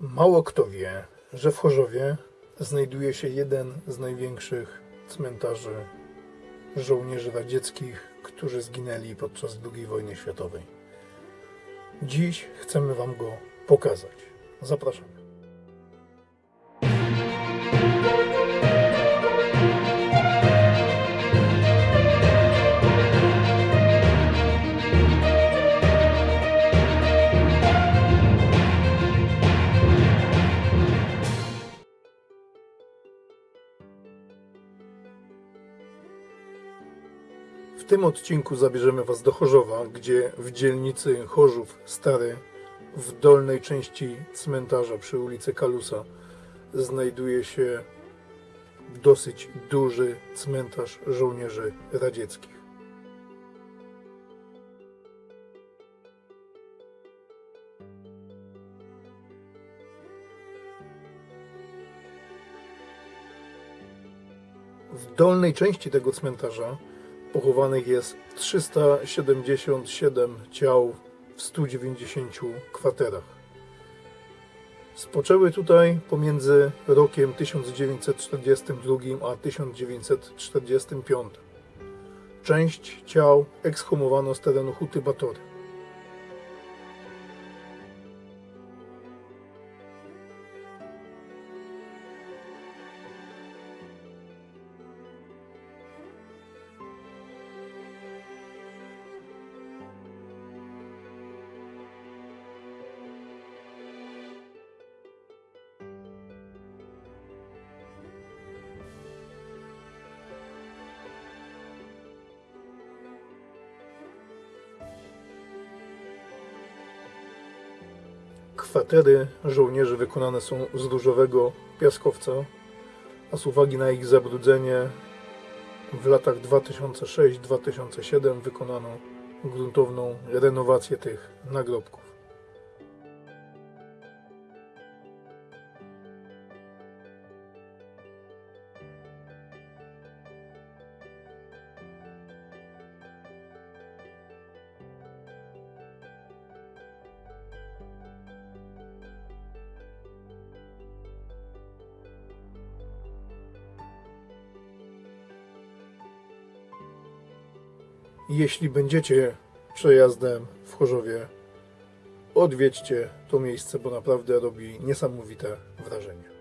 Mało kto wie, że w Chorzowie znajduje się jeden z największych cmentarzy żołnierzy radzieckich, którzy zginęli podczas II wojny światowej. Dziś chcemy Wam go pokazać. Zapraszamy. Tym odcinku zabierzemy Was do Chorzowa, gdzie w dzielnicy Chorzów Stary, w dolnej części cmentarza przy ulicy Kalusa, znajduje się dosyć duży cmentarz żołnierzy radzieckich. W dolnej części tego cmentarza pochowanych jest 377 ciał w 190 kwaterach. Spoczęły tutaj pomiędzy rokiem 1942 a 1945. Część ciał ekshumowano z terenu Huty Batory. Kwatery żołnierzy wykonane są z różowego piaskowca, a z uwagi na ich zabrudzenie w latach 2006-2007 wykonano gruntowną renowację tych nagrobków. Jeśli będziecie przejazdem w Chorzowie, odwiedźcie to miejsce, bo naprawdę robi niesamowite wrażenie.